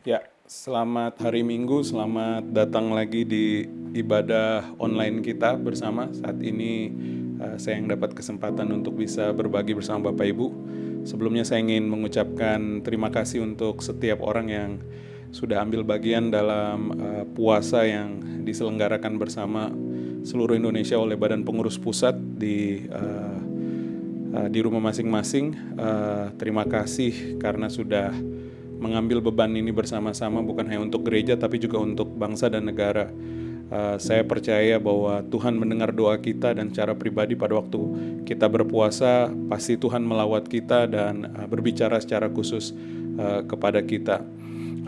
Ya, selamat hari Minggu, selamat datang lagi di ibadah online kita bersama. Saat ini uh, saya yang dapat kesempatan untuk bisa berbagi bersama Bapak Ibu. Sebelumnya saya ingin mengucapkan terima kasih untuk setiap orang yang sudah ambil bagian dalam uh, puasa yang diselenggarakan bersama seluruh Indonesia oleh Badan Pengurus Pusat di uh, uh, di rumah masing-masing. Uh, terima kasih karena sudah mengambil beban ini bersama-sama bukan hanya untuk gereja tapi juga untuk bangsa dan negara. Uh, saya percaya bahwa Tuhan mendengar doa kita dan secara pribadi pada waktu kita berpuasa pasti Tuhan melawat kita dan uh, berbicara secara khusus uh, kepada kita.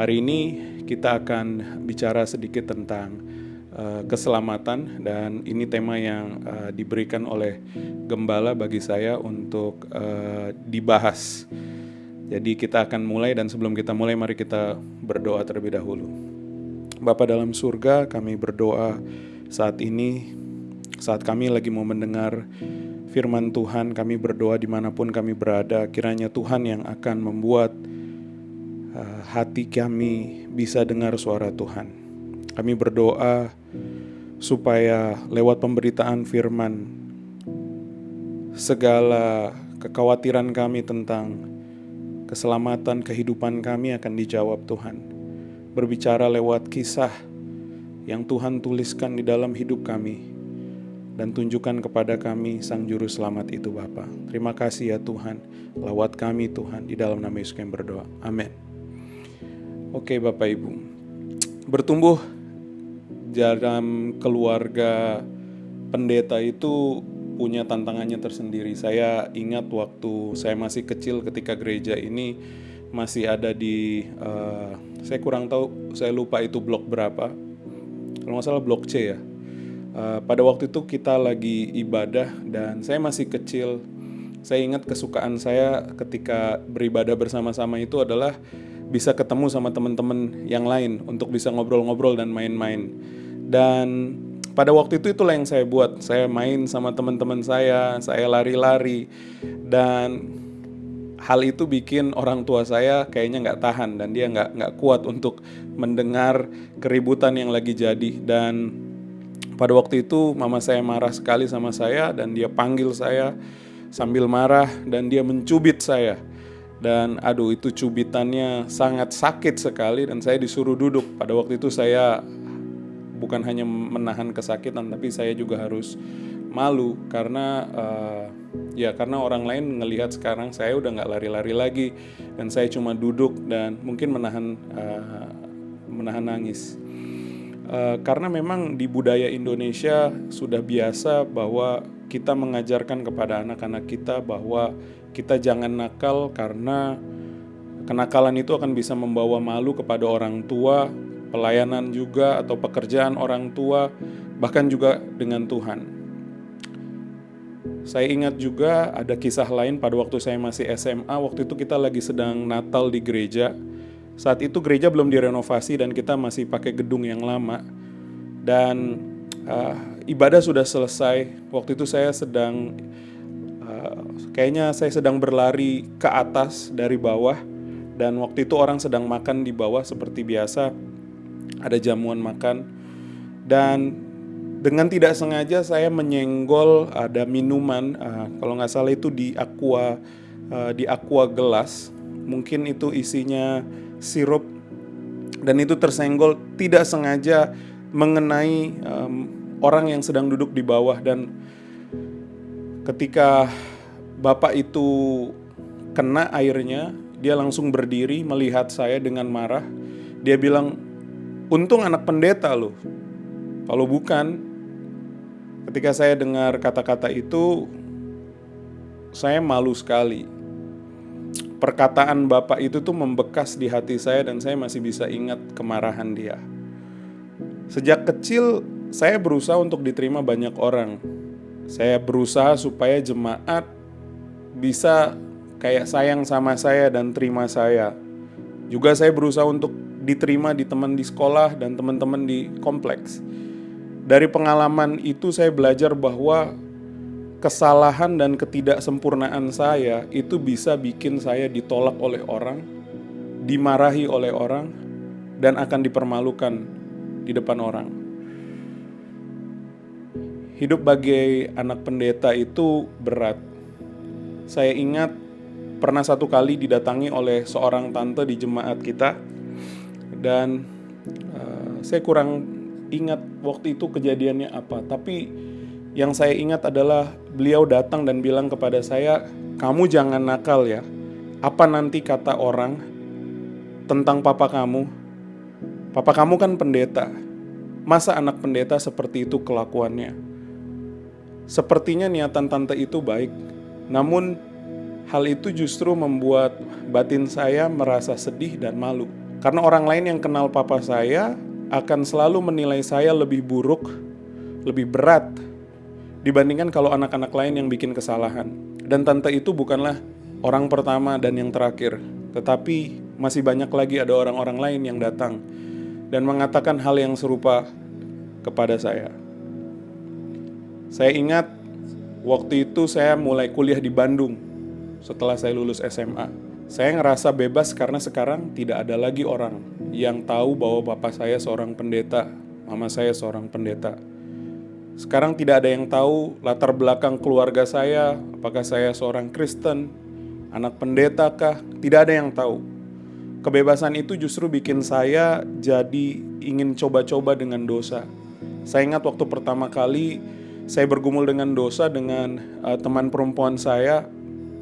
Hari ini kita akan bicara sedikit tentang uh, keselamatan dan ini tema yang uh, diberikan oleh gembala bagi saya untuk uh, dibahas. Jadi kita akan mulai dan sebelum kita mulai mari kita berdoa terlebih dahulu. Bapa dalam surga kami berdoa saat ini saat kami lagi mau mendengar firman Tuhan kami berdoa di mana pun kami berada kiranya Tuhan yang akan membuat uh, hati kami bisa dengar suara Tuhan. Kami berdoa supaya lewat pemberitaan firman segala kekhawatiran kami tentang keselamatan kehidupan kami akan dijawab Tuhan. Berbicara lewat kisah yang Tuhan tuliskan di dalam hidup kami dan tunjukkan kepada kami Sang Juru Selamat itu Bapa. Terima kasih ya Tuhan, lawat kami Tuhan di dalam nama Yesus yang berdoa. Amin. Oke Bapak Ibu, bertumbuh dalam keluarga pendeta itu punya tantangannya tersendiri. Saya ingat waktu saya masih kecil ketika gereja ini masih ada di uh, saya kurang tahu saya lupa itu blok berapa. Kalau nggak salah blok C ya. Uh, pada waktu itu kita lagi ibadah dan saya masih kecil. Saya ingat kesukaan saya ketika beribadah bersama-sama itu adalah bisa ketemu sama teman-teman yang lain untuk bisa ngobrol-ngobrol dan main-main. Dan pada waktu itu itulah yang saya buat. Saya main sama teman-teman saya, saya lari-lari, dan hal itu bikin orang tua saya kayaknya nggak tahan dan dia nggak nggak kuat untuk mendengar keributan yang lagi jadi. Dan pada waktu itu mama saya marah sekali sama saya dan dia panggil saya sambil marah dan dia mencubit saya. Dan aduh itu cubitannya sangat sakit sekali dan saya disuruh duduk. Pada waktu itu saya bukan hanya menahan kesakitan tapi saya juga harus malu karena uh, ya karena orang lain ngelihat sekarang saya udah nggak lari-lari lagi dan saya cuma duduk dan mungkin menahan uh, menahan nangis. Uh, karena memang di budaya Indonesia sudah biasa bahwa kita mengajarkan kepada anak-anak kita bahwa kita jangan nakal karena kenakalan itu akan bisa membawa malu kepada orang tua pelayanan juga atau pekerjaan orang tua, bahkan juga dengan Tuhan. Saya ingat juga ada kisah lain pada waktu saya masih SMA, waktu itu kita lagi sedang Natal di gereja. Saat itu gereja belum direnovasi dan kita masih pakai gedung yang lama. Dan uh, ibadah sudah selesai. Waktu itu saya sedang uh, kayaknya saya sedang berlari ke atas dari bawah dan waktu itu orang sedang makan di bawah seperti biasa ada jamuan makan. Dan dengan tidak sengaja saya menyenggol ada minuman uh, kalau nggak salah itu di aqua uh, di aqua gelas. Mungkin itu isinya sirup. Dan itu tersenggol tidak sengaja mengenai um, orang yang sedang duduk di bawah. Dan ketika bapak itu kena airnya dia langsung berdiri melihat saya dengan marah. Dia bilang Untung anak pendeta loh. Kalau bukan, ketika saya dengar kata-kata itu, saya malu sekali. Perkataan Bapak itu tuh membekas di hati saya dan saya masih bisa ingat kemarahan dia. Sejak kecil saya berusaha untuk diterima banyak orang. Saya berusaha supaya jemaat bisa kayak sayang sama saya dan terima saya. Juga saya berusaha untuk diterima di teman di sekolah dan teman-teman di kompleks. Dari pengalaman itu saya belajar bahwa kesalahan dan ketidaksempurnaan saya itu bisa bikin saya ditolak oleh orang, dimarahi oleh orang, dan akan dipermalukan di depan orang. Hidup bagi anak pendeta itu berat. Saya ingat pernah satu kali didatangi oleh seorang tante di jemaat kita dan uh, saya kurang ingat waktu itu kejadiannya apa, tapi yang saya ingat adalah beliau datang dan bilang kepada saya, "Kamu jangan nakal ya. Apa nanti kata orang tentang papa kamu? Papa kamu kan pendeta. Masa anak pendeta seperti itu kelakuannya?" Sepertinya niatan tante itu baik, namun hal itu justru membuat batin saya merasa sedih dan malu. Karena orang lain yang kenal papa saya akan selalu menilai saya lebih buruk, lebih berat dibandingkan kalau anak-anak lain yang bikin kesalahan. Dan tante itu bukanlah orang pertama dan yang terakhir, tetapi masih banyak lagi ada orang-orang lain yang datang dan mengatakan hal yang serupa kepada saya. Saya ingat waktu itu saya mulai kuliah di Bandung setelah saya lulus SMA. Saya ngerasa bebas karena sekarang tidak ada lagi orang yang tahu bahwa bapak saya seorang pendeta, mama saya seorang pendeta. Sekarang tidak ada yang tahu latar belakang keluarga saya, apakah saya seorang Kristen, anak pendeta kah? Tidak ada yang tahu. Kebebasan itu justru bikin saya jadi ingin coba-coba dengan dosa. Saya ingat waktu pertama kali saya bergumul dengan dosa dengan uh, teman perempuan saya,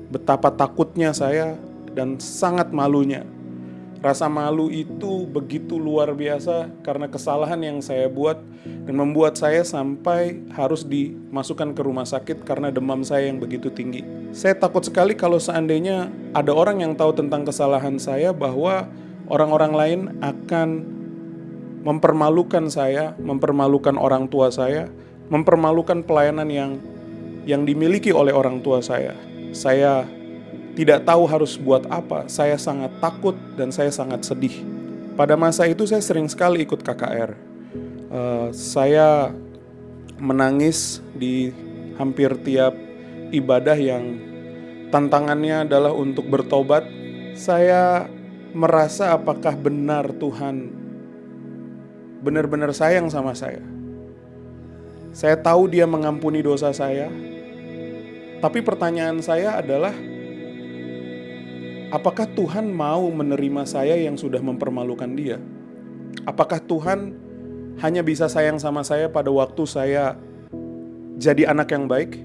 betapa takutnya saya dan sangat malunya. Rasa malu itu begitu luar biasa karena kesalahan yang saya buat dan membuat saya sampai harus dimasukkan ke rumah sakit karena demam saya yang begitu tinggi. Saya takut sekali kalau seandainya ada orang yang tahu tentang kesalahan saya bahwa orang-orang lain akan mempermalukan saya, mempermalukan orang tua saya, mempermalukan pelayanan yang yang dimiliki oleh orang tua saya. Saya tidak tahu harus buat apa, saya sangat takut dan saya sangat sedih. Pada masa itu saya sering sekali ikut KKR. Uh, eh, saya menangis di hampir tiap ibadah yang tantangannya adalah untuk bertobat. Saya merasa apakah benar Tuhan benar-benar sayang sama saya. Saya tahu dia mengampuni dosa saya. Tapi pertanyaan saya adalah Apakah Tuhan mau menerima saya yang sudah mempermalukan dia? Apakah Tuhan hanya bisa sayang sama saya pada waktu saya jadi anak yang baik?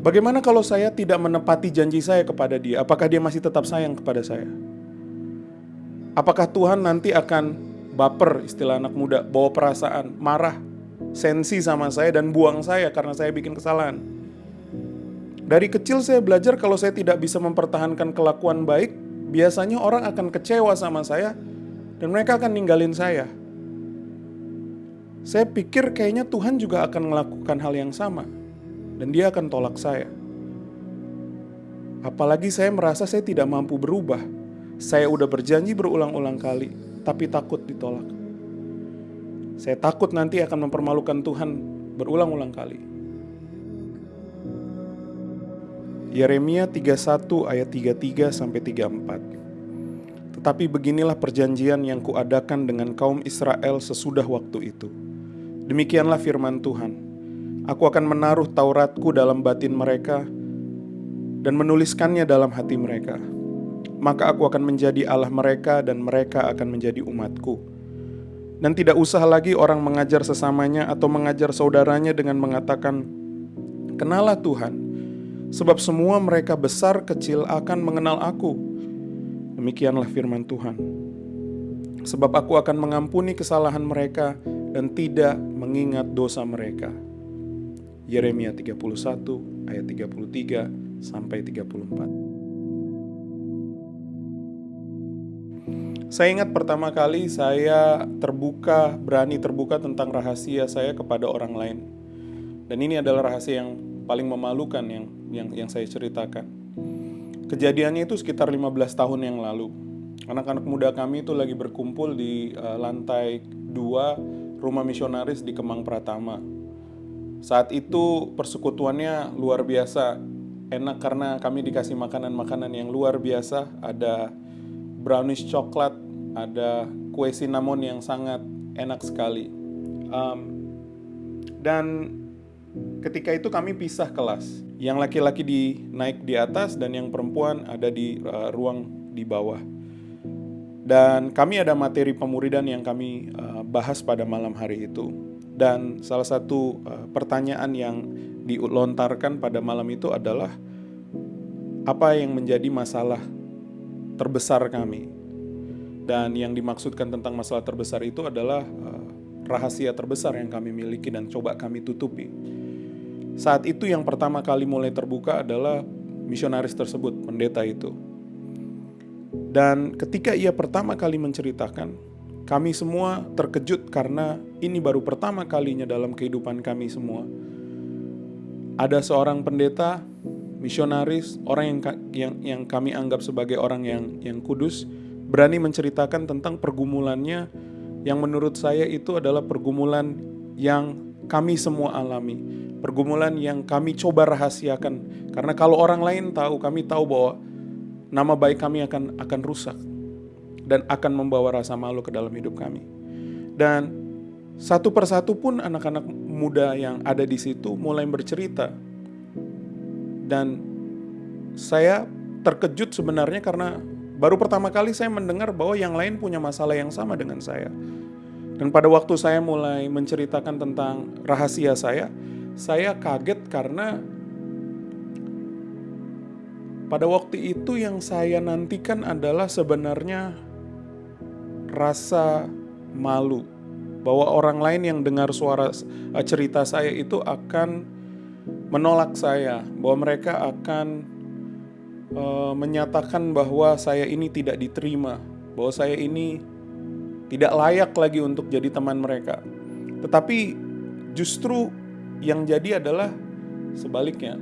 Bagaimana kalau saya tidak menepati janji saya kepada dia? Apakah dia masih tetap sayang kepada saya? Apakah Tuhan nanti akan baper istilah anak muda, bawa perasaan, marah, sensi sama saya dan buang saya karena saya bikin kesalahan? Dari kecil saya belajar kalau saya tidak bisa mempertahankan kelakuan baik, biasanya orang akan kecewa sama saya dan mereka akan ninggalin saya. Saya pikir kayaknya Tuhan juga akan melakukan hal yang sama dan dia akan tolak saya. Apalagi saya merasa saya tidak mampu berubah. Saya udah berjanji berulang-ulang kali, tapi takut ditolak. Saya takut nanti akan mempermalukan Tuhan berulang-ulang kali. Yeremia 31 ayat 33 sampai 34. Tetapi beginilah perjanjian yang kuadakan dengan kaum Israel sesudah waktu itu. Demikianlah firman Tuhan. Aku akan menaruh Tauratku dalam batin mereka dan menuliskannya dalam hati mereka. Maka aku akan menjadi Allah mereka dan mereka akan menjadi umatku. Dan tidak usah lagi orang mengajar sesamanya atau mengajar saudaranya dengan mengatakan, Kenalah Tuhan, sebab semua mereka besar kecil akan mengenal aku. Demikianlah firman Tuhan. Sebab aku akan mengampuni kesalahan mereka dan tidak mengingat dosa mereka. Yeremia 31 ayat 33 sampai 34. Saya ingat pertama kali saya terbuka, berani terbuka tentang rahasia saya kepada orang lain. Dan ini adalah rahasia yang paling memalukan yang yang yang saya ceritakan. Kejadiannya itu sekitar 15 tahun yang lalu. Anak-anak muda kami itu lagi berkumpul di uh, lantai 2 rumah misionaris di Kemang Pratama. Saat itu persekutuannya luar biasa. Enak karena kami dikasih makanan-makanan yang luar biasa. Ada brownies coklat, ada kue cinnamon yang sangat enak sekali. Um, dan ketika itu kami pisah kelas. Yang laki-laki di naik di atas dan yang perempuan ada di uh, ruang di bawah. Dan kami ada materi pemuridan yang kami uh, bahas pada malam hari itu. Dan salah satu uh, pertanyaan yang dilontarkan pada malam itu adalah apa yang menjadi masalah terbesar kami. Dan yang dimaksudkan tentang masalah terbesar itu adalah rahasia terbesar yang kami miliki dan coba kami tutupi. Saat itu yang pertama kali mulai terbuka adalah misionaris tersebut, pendeta itu dan ketika ia pertama kali menceritakan, kami semua terkejut karena ini baru pertama kalinya dalam kehidupan kami semua. Ada seorang pendeta, misionaris, orang yang yang yang kami anggap sebagai orang yang yang kudus, berani menceritakan tentang pergumulannya yang menurut saya itu adalah pergumulan yang kami semua alami. Pergumulan yang kami coba rahasiakan. Karena kalau orang lain tahu, kami tahu bahwa nama baik kami akan akan rusak dan akan membawa rasa malu ke dalam hidup kami. Dan satu persatu pun anak-anak muda yang ada di situ mulai bercerita. Dan saya terkejut sebenarnya karena baru pertama kali saya mendengar bahwa yang lain punya masalah yang sama dengan saya. Dan pada waktu saya mulai menceritakan tentang rahasia saya, saya kaget karena pada waktu itu yang saya nantikan adalah sebenarnya rasa malu bahwa orang lain yang dengar suara eh, cerita saya itu akan menolak saya, bahwa mereka akan uh, menyatakan bahwa saya ini tidak diterima, bahwa saya ini tidak layak lagi untuk jadi teman mereka. Tetapi justru yang jadi adalah sebaliknya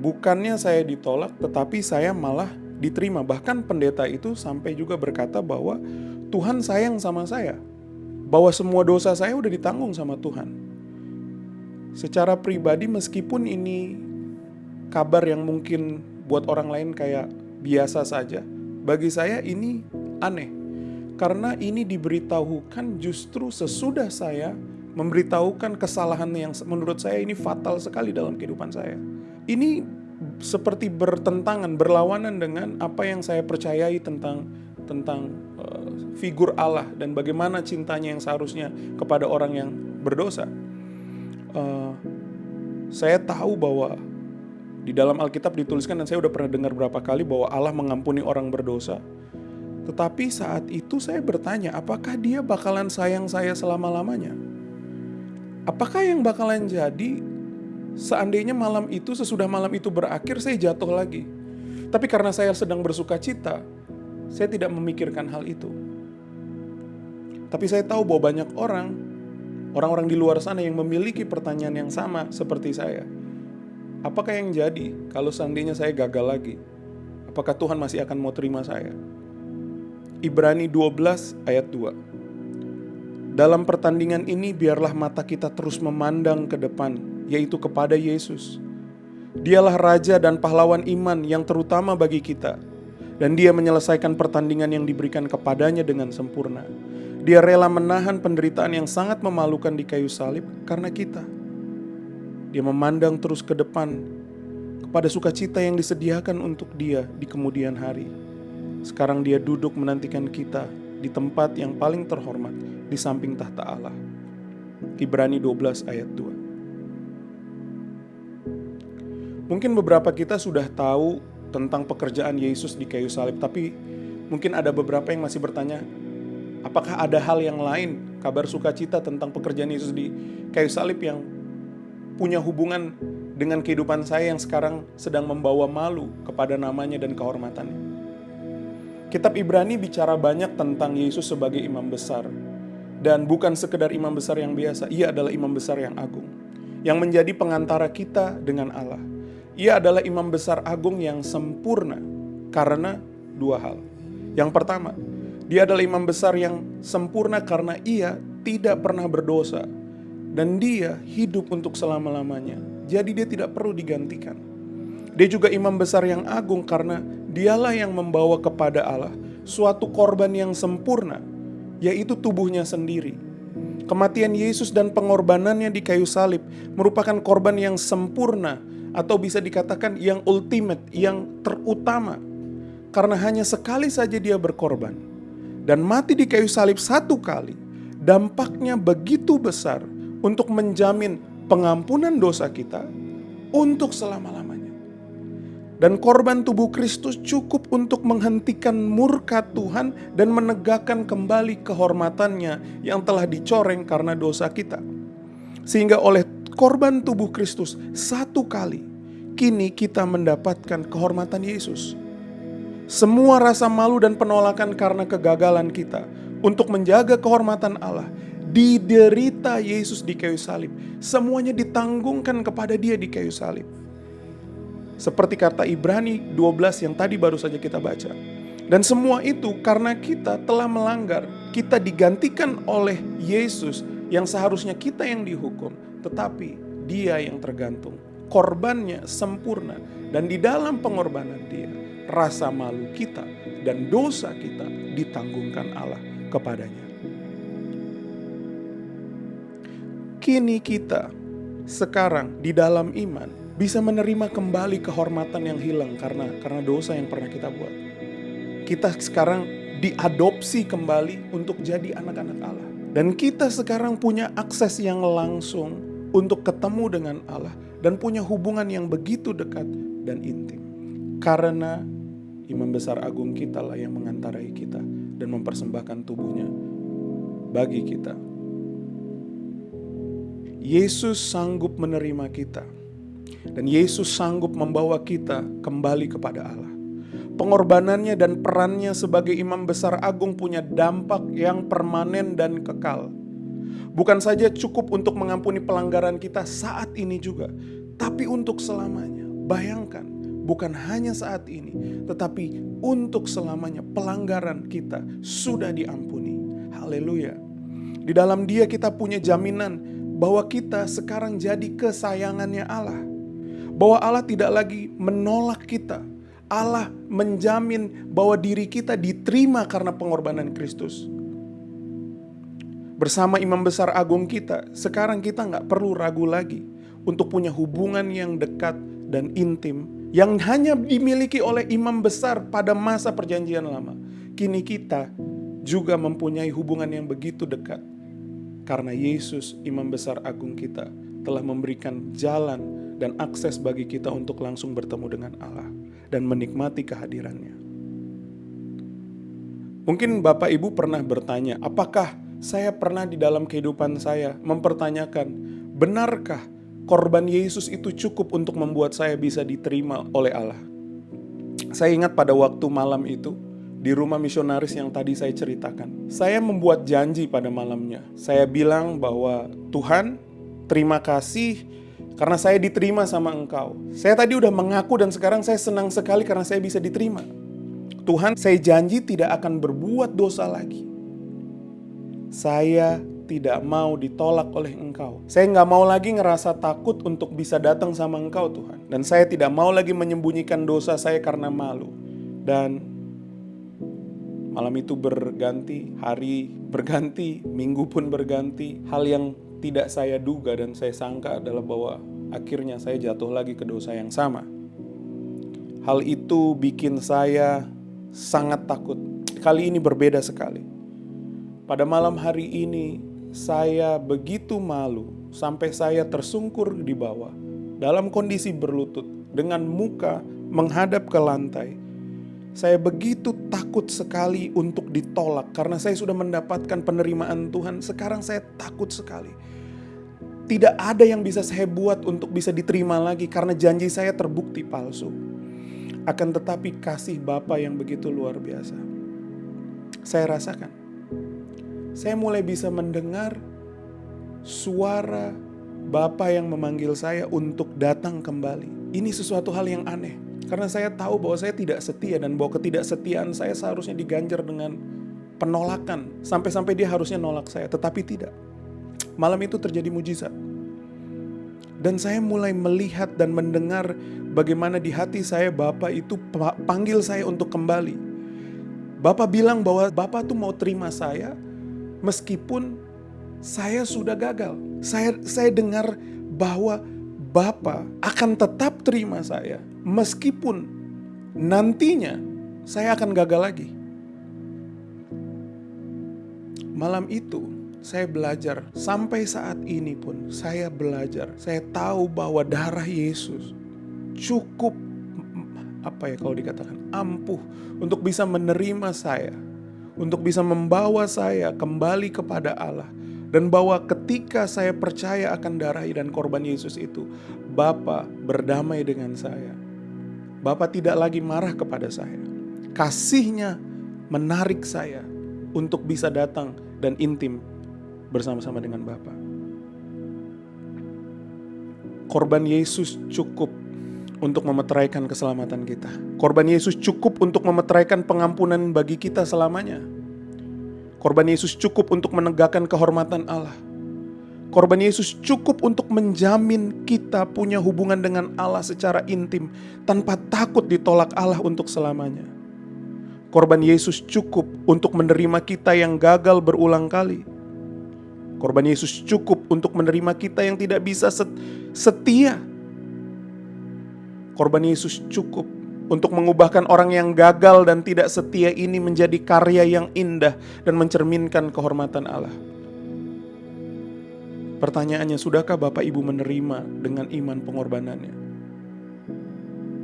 bukannya saya ditolak, tetapi saya malah diterima. Bahkan pendeta itu sampai juga berkata bahwa Tuhan sayang sama saya, bahwa semua dosa saya udah ditanggung sama Tuhan. Secara pribadi, meskipun ini kabar yang mungkin buat orang lain kayak biasa saja, bagi saya ini aneh karena ini diberitahukan justru sesudah saya memberitahukan kesalahan yang menurut saya ini fatal sekali dalam kehidupan saya. Ini seperti bertentangan, berlawanan dengan apa yang saya percayai tentang tentang uh, figur Allah dan bagaimana cintanya yang seharusnya kepada orang yang berdosa. Uh, saya tahu bahwa di dalam Alkitab dituliskan dan saya udah pernah dengar berapa kali bahwa Allah mengampuni orang berdosa. Tetapi saat itu saya bertanya, apakah dia bakalan sayang saya selama-lamanya? Apakah yang bakalan jadi seandainya malam itu, sesudah malam itu berakhir, saya jatuh lagi. Tapi karena saya sedang bersuka cita, saya tidak memikirkan hal itu. Tapi saya tahu bahwa banyak orang, orang-orang di luar sana yang memiliki pertanyaan yang sama seperti saya. Apakah yang jadi kalau seandainya saya gagal lagi? Apakah Tuhan masih akan mau terima saya? Ibrani 12 ayat 2 Dalam pertandingan ini biarlah mata kita terus memandang ke depan yaitu kepada Yesus. Dialah raja dan pahlawan iman yang terutama bagi kita, dan Dia menyelesaikan pertandingan yang diberikan kepadanya dengan sempurna. Dia rela menahan penderitaan yang sangat memalukan di kayu salib karena kita. Dia memandang terus ke depan kepada sukacita yang disediakan untuk Dia di kemudian hari. Sekarang Dia duduk menantikan kita di tempat yang paling terhormat di samping tahta Allah. Ibrani 12 ayat 2. Mungkin beberapa kita sudah tahu tentang pekerjaan Yesus di kayu salib, tapi mungkin ada beberapa yang masih bertanya, apakah ada hal yang lain, kabar sukacita tentang pekerjaan Yesus di kayu salib yang punya hubungan dengan kehidupan saya yang sekarang sedang membawa malu kepada namanya dan kehormatannya. Kitab Ibrani bicara banyak tentang Yesus sebagai imam besar. Dan bukan sekedar imam besar yang biasa, ia adalah imam besar yang agung. Yang menjadi pengantara kita dengan Allah ia adalah imam besar agung yang sempurna karena dua hal. Yang pertama, dia adalah imam besar yang sempurna karena ia tidak pernah berdosa dan dia hidup untuk selama-lamanya. Jadi dia tidak perlu digantikan. Dia juga imam besar yang agung karena dialah yang membawa kepada Allah suatu korban yang sempurna, yaitu tubuhnya sendiri. Kematian Yesus dan pengorbanannya di kayu salib merupakan korban yang sempurna, atau bisa dikatakan yang ultimate, yang terutama, karena hanya sekali saja Dia berkorban dan mati di kayu salib satu kali. Dampaknya begitu besar untuk menjamin pengampunan dosa kita untuk selama-lamanya. Dan korban tubuh Kristus cukup untuk menghentikan murka Tuhan dan menegakkan kembali kehormatannya yang telah dicoreng karena dosa kita. Sehingga oleh korban tubuh Kristus satu kali, kini kita mendapatkan kehormatan Yesus. Semua rasa malu dan penolakan karena kegagalan kita untuk menjaga kehormatan Allah diderita Yesus di kayu salib. Semuanya ditanggungkan kepada dia di kayu salib. Seperti kata Ibrani 12 yang tadi baru saja kita baca. Dan semua itu karena kita telah melanggar. Kita digantikan oleh Yesus yang seharusnya kita yang dihukum. Tetapi dia yang tergantung. Korbannya sempurna. Dan di dalam pengorbanan dia, rasa malu kita dan dosa kita ditanggungkan Allah kepadanya. Kini kita sekarang di dalam iman bisa menerima kembali kehormatan yang hilang karena karena dosa yang pernah kita buat. Kita sekarang diadopsi kembali untuk jadi anak-anak Allah. Dan kita sekarang punya akses yang langsung untuk ketemu dengan Allah dan punya hubungan yang begitu dekat dan intim. Karena imam besar agung kita lah yang mengantarai kita dan mempersembahkan tubuhnya bagi kita. Yesus sanggup menerima kita dan Yesus sanggup membawa kita kembali kepada Allah. Pengorbanannya dan perannya sebagai imam besar agung punya dampak yang permanen dan kekal. Bukan saja cukup untuk mengampuni pelanggaran kita saat ini juga, tapi untuk selamanya. Bayangkan, bukan hanya saat ini, tetapi untuk selamanya pelanggaran kita sudah diampuni. Haleluya. Di dalam Dia kita punya jaminan bahwa kita sekarang jadi kesayangannya Allah bahwa Allah tidak lagi menolak kita. Allah menjamin bahwa diri kita diterima karena pengorbanan Kristus. Bersama imam besar agung kita, sekarang kita nggak perlu ragu lagi untuk punya hubungan yang dekat dan intim yang hanya dimiliki oleh imam besar pada masa perjanjian lama. Kini kita juga mempunyai hubungan yang begitu dekat karena Yesus imam besar agung kita telah memberikan jalan dan akses bagi kita untuk langsung bertemu dengan Allah dan menikmati kehadirannya. Mungkin Bapak Ibu pernah bertanya, apakah saya pernah di dalam kehidupan saya mempertanyakan, benarkah korban Yesus itu cukup untuk membuat saya bisa diterima oleh Allah? Saya ingat pada waktu malam itu, di rumah misionaris yang tadi saya ceritakan. Saya membuat janji pada malamnya. Saya bilang bahwa Tuhan, terima kasih karena saya diterima sama engkau. Saya tadi udah mengaku dan sekarang saya senang sekali karena saya bisa diterima. Tuhan, saya janji tidak akan berbuat dosa lagi. Saya tidak mau ditolak oleh engkau. Saya nggak mau lagi ngerasa takut untuk bisa datang sama engkau Tuhan. Dan saya tidak mau lagi menyembunyikan dosa saya karena malu. Dan malam itu berganti, hari berganti, minggu pun berganti. Hal yang tidak saya duga dan saya sangka adalah bahwa akhirnya saya jatuh lagi ke dosa yang sama. Hal itu bikin saya sangat takut. Kali ini berbeda sekali. Pada malam hari ini saya begitu malu sampai saya tersungkur di bawah dalam kondisi berlutut dengan muka menghadap ke lantai. Saya begitu takut sekali untuk ditolak karena saya sudah mendapatkan penerimaan Tuhan. Sekarang saya takut sekali. Tidak ada yang bisa saya buat untuk bisa diterima lagi karena janji saya terbukti palsu. Akan tetapi kasih Bapa yang begitu luar biasa. Saya rasakan. Saya mulai bisa mendengar suara Bapa yang memanggil saya untuk datang kembali. Ini sesuatu hal yang aneh. Karena saya tahu bahwa saya tidak setia dan bahwa ketidaksetiaan saya seharusnya diganjar dengan penolakan. Sampai-sampai dia harusnya nolak saya, tetapi tidak. Malam itu terjadi mujizat. Dan saya mulai melihat dan mendengar bagaimana di hati saya Bapak itu panggil saya untuk kembali. Bapak bilang bahwa Bapak tuh mau terima saya meskipun saya sudah gagal. Saya saya dengar bahwa Bapak akan tetap terima saya meskipun nantinya saya akan gagal lagi. Malam itu saya belajar sampai saat ini pun saya belajar. Saya tahu bahwa darah Yesus cukup apa ya kalau dikatakan ampuh untuk bisa menerima saya, untuk bisa membawa saya kembali kepada Allah dan bahwa ketika saya percaya akan darah dan korban Yesus itu, Bapa berdamai dengan saya. Bapa tidak lagi marah kepada saya. Kasihnya menarik saya untuk bisa datang dan intim bersama-sama dengan Bapa. Korban Yesus cukup untuk memeteraikan keselamatan kita. Korban Yesus cukup untuk memeteraikan pengampunan bagi kita selamanya. Korban Yesus cukup untuk menegakkan kehormatan Allah. Korban Yesus cukup untuk menjamin kita punya hubungan dengan Allah secara intim tanpa takut ditolak Allah untuk selamanya. Korban Yesus cukup untuk menerima kita yang gagal berulang kali. Korban Yesus cukup untuk menerima kita yang tidak bisa setia Korban Yesus cukup untuk mengubahkan orang yang gagal dan tidak setia ini menjadi karya yang indah dan mencerminkan kehormatan Allah. Pertanyaannya, sudahkah Bapak Ibu menerima dengan iman pengorbanannya?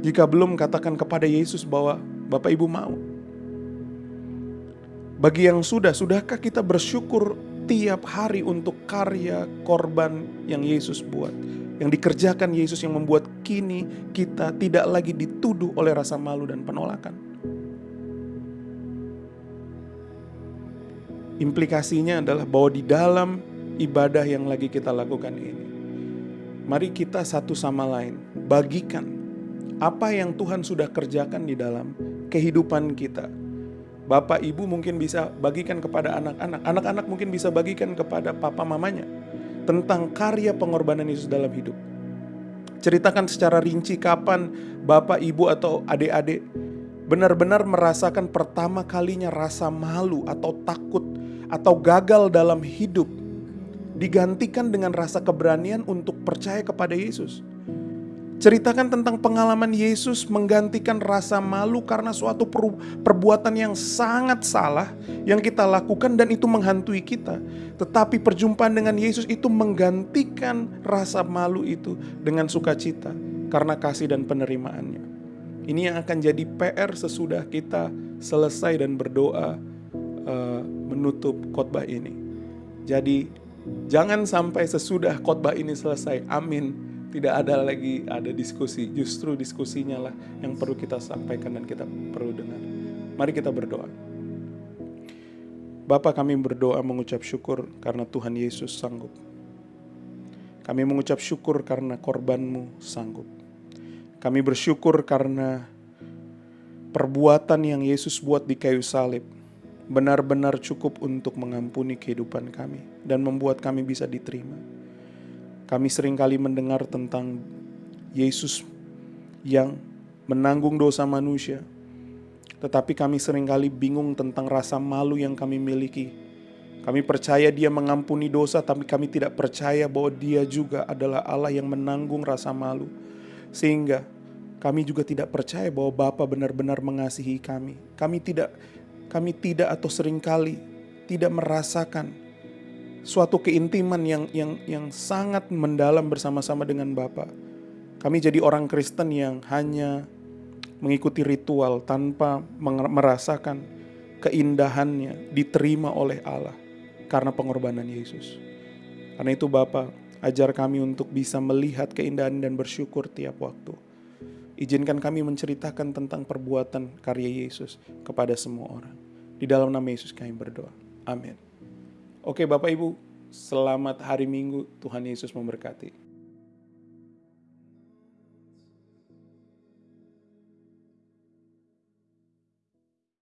Jika belum, katakan kepada Yesus bahwa Bapak Ibu mau. Bagi yang sudah, sudahkah kita bersyukur tiap hari untuk karya korban yang Yesus buat? yang dikerjakan Yesus yang membuat kini kita tidak lagi dituduh oleh rasa malu dan penolakan. Implikasinya adalah bahwa di dalam ibadah yang lagi kita lakukan ini, mari kita satu sama lain bagikan apa yang Tuhan sudah kerjakan di dalam kehidupan kita. Bapak ibu mungkin bisa bagikan kepada anak-anak, anak-anak mungkin bisa bagikan kepada papa mamanya tentang karya pengorbanan Yesus dalam hidup. Ceritakan secara rinci kapan bapak, ibu, atau adik-adik benar-benar merasakan pertama kalinya rasa malu atau takut atau gagal dalam hidup digantikan dengan rasa keberanian untuk percaya kepada Yesus. Ceritakan tentang pengalaman Yesus menggantikan rasa malu karena suatu perbuatan yang sangat salah yang kita lakukan dan itu menghantui kita. Tetapi perjumpaan dengan Yesus itu menggantikan rasa malu itu dengan sukacita karena kasih dan penerimaannya. Ini yang akan jadi PR sesudah kita selesai dan berdoa uh, menutup khotbah ini. Jadi jangan sampai sesudah khotbah ini selesai. Amin tidak ada lagi ada diskusi. Justru diskusinya lah yang perlu kita sampaikan dan kita perlu dengar. Mari kita berdoa. Bapa kami berdoa mengucap syukur karena Tuhan Yesus sanggup. Kami mengucap syukur karena korbanmu sanggup. Kami bersyukur karena perbuatan yang Yesus buat di kayu salib benar-benar cukup untuk mengampuni kehidupan kami dan membuat kami bisa diterima. Kami sering kali mendengar tentang Yesus yang menanggung dosa manusia, tetapi kami sering kali bingung tentang rasa malu yang kami miliki. Kami percaya Dia mengampuni dosa, tapi kami tidak percaya bahwa Dia juga adalah Allah yang menanggung rasa malu, sehingga kami juga tidak percaya bahwa Bapa benar-benar mengasihi kami. Kami tidak, kami tidak atau sering kali tidak merasakan suatu keintiman yang yang yang sangat mendalam bersama-sama dengan Bapa. Kami jadi orang Kristen yang hanya mengikuti ritual tanpa merasakan keindahannya diterima oleh Allah karena pengorbanan Yesus. Karena itu Bapa, ajar kami untuk bisa melihat keindahan dan bersyukur tiap waktu. Izinkan kami menceritakan tentang perbuatan karya Yesus kepada semua orang. Di dalam nama Yesus kami berdoa. Amin. Oke Bapak Ibu, selamat hari Minggu. Tuhan Yesus memberkati.